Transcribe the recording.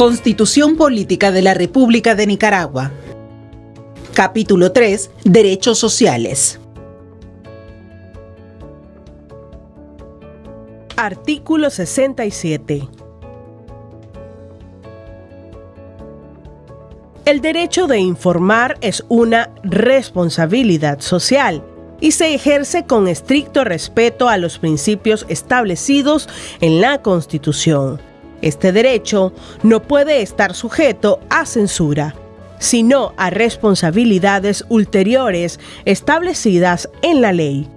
Constitución Política de la República de Nicaragua. Capítulo 3. Derechos sociales. Artículo 67. El derecho de informar es una responsabilidad social y se ejerce con estricto respeto a los principios establecidos en la Constitución. Este derecho no puede estar sujeto a censura, sino a responsabilidades ulteriores establecidas en la ley.